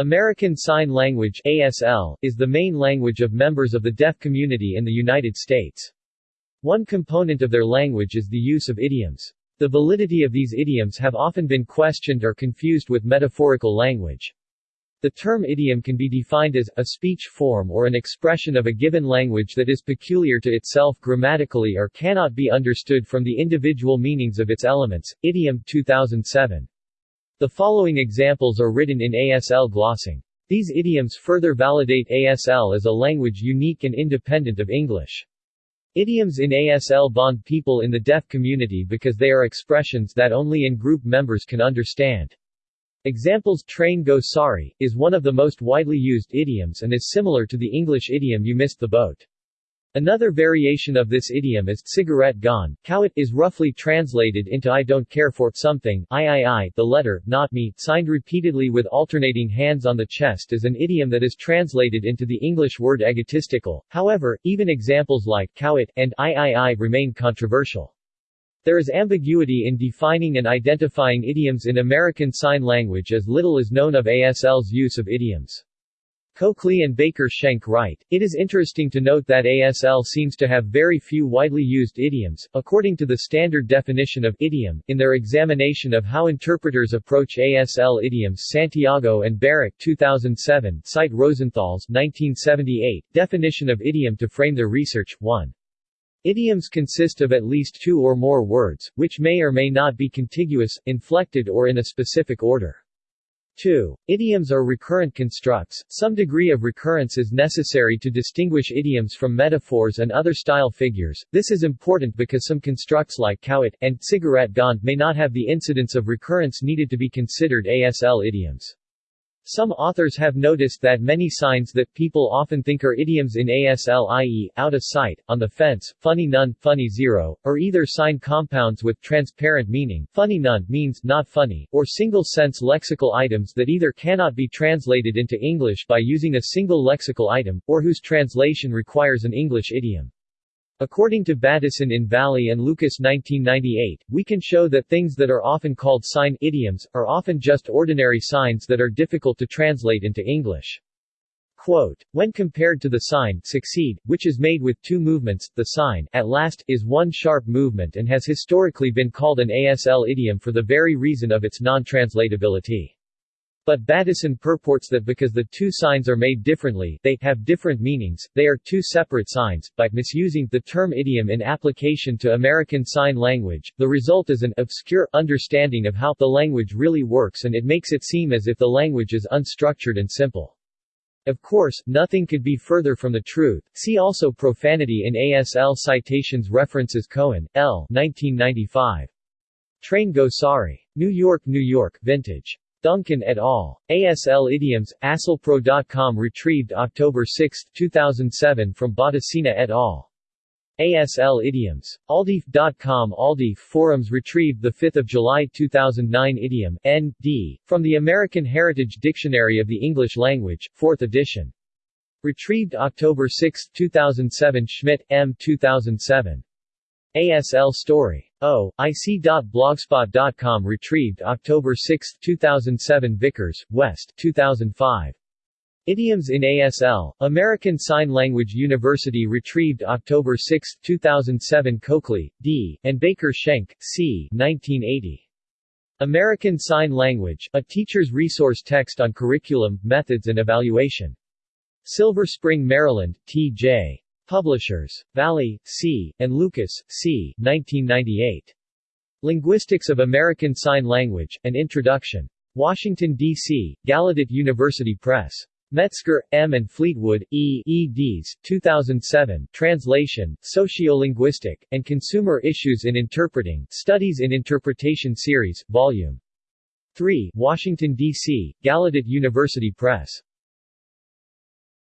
American Sign Language ASL, is the main language of members of the deaf community in the United States. One component of their language is the use of idioms. The validity of these idioms have often been questioned or confused with metaphorical language. The term idiom can be defined as, a speech form or an expression of a given language that is peculiar to itself grammatically or cannot be understood from the individual meanings of its elements. Idiom 2007. The following examples are written in ASL glossing. These idioms further validate ASL as a language unique and independent of English. Idioms in ASL bond people in the deaf community because they are expressions that only in-group members can understand. Examples Train go sorry, is one of the most widely used idioms and is similar to the English idiom you missed the boat. Another variation of this idiom is cigarette gone. Cowit is roughly translated into I don't care for something. I, I, I, the letter, not me, signed repeatedly with alternating hands on the chest is an idiom that is translated into the English word egotistical. However, even examples like cowit and I, I, I remain controversial. There is ambiguity in defining and identifying idioms in American Sign Language as little is known of ASL's use of idioms. Cokely and Baker Shenk write, It is interesting to note that ASL seems to have very few widely used idioms, according to the standard definition of idiom, in their examination of how interpreters approach ASL idioms Santiago and Barrick 2007 cite Rosenthal's 1978 definition of idiom to frame their research, 1. Idioms consist of at least two or more words, which may or may not be contiguous, inflected or in a specific order. 2. Idioms are recurrent constructs. Some degree of recurrence is necessary to distinguish idioms from metaphors and other style figures. This is important because some constructs like cowit and cigarette gone may not have the incidence of recurrence needed to be considered ASL idioms. Some authors have noticed that many signs that people often think are idioms in ASL i.e., out of sight, on the fence, funny none, funny zero, or either sign compounds with transparent meaning funny none means not funny, or single-sense lexical items that either cannot be translated into English by using a single lexical item, or whose translation requires an English idiom. According to Battison in Valli and Lucas 1998, we can show that things that are often called sign idioms, are often just ordinary signs that are difficult to translate into English. Quote, when compared to the sign, succeed, which is made with two movements, the sign, at last, is one sharp movement and has historically been called an ASL idiom for the very reason of its non-translatability. But Battison purports that because the two signs are made differently, they have different meanings, they are two separate signs. By misusing the term idiom in application to American Sign Language, the result is an obscure understanding of how the language really works and it makes it seem as if the language is unstructured and simple. Of course, nothing could be further from the truth. See also Profanity in ASL Citations References Cohen, L. 1995. Train Go Sorry. New York, New York, Vintage. Duncan et al. ASL Idioms, ASLPro.com retrieved October 6, 2007 from Bottesina et al. ASL Idioms. Aldif.com Aldif Forums retrieved 5 July 2009 Idiom, N.D., from the American Heritage Dictionary of the English Language, 4th edition. Retrieved October 6, 2007 Schmidt, M. 2007. ASL Story. Oh, o. IC.blogspot.com Retrieved October 6, 2007 Vicars, West 2005. Idioms in ASL, American Sign Language University Retrieved October 6, 2007 Cokely, D., and Baker Shenk, C. 1980. American Sign Language, a teacher's resource text on curriculum, methods and evaluation. Silver Spring, Maryland, T.J. Publishers. Valli, C., and Lucas, C. 1998. Linguistics of American Sign Language, An Introduction. Washington, D.C., Gallaudet University Press. Metzger, M. and Fleetwood, E. eds. 2007, Translation, Sociolinguistic, and Consumer Issues in Interpreting, Studies in Interpretation Series, Vol. 3, Washington, D.C., Gallaudet University Press.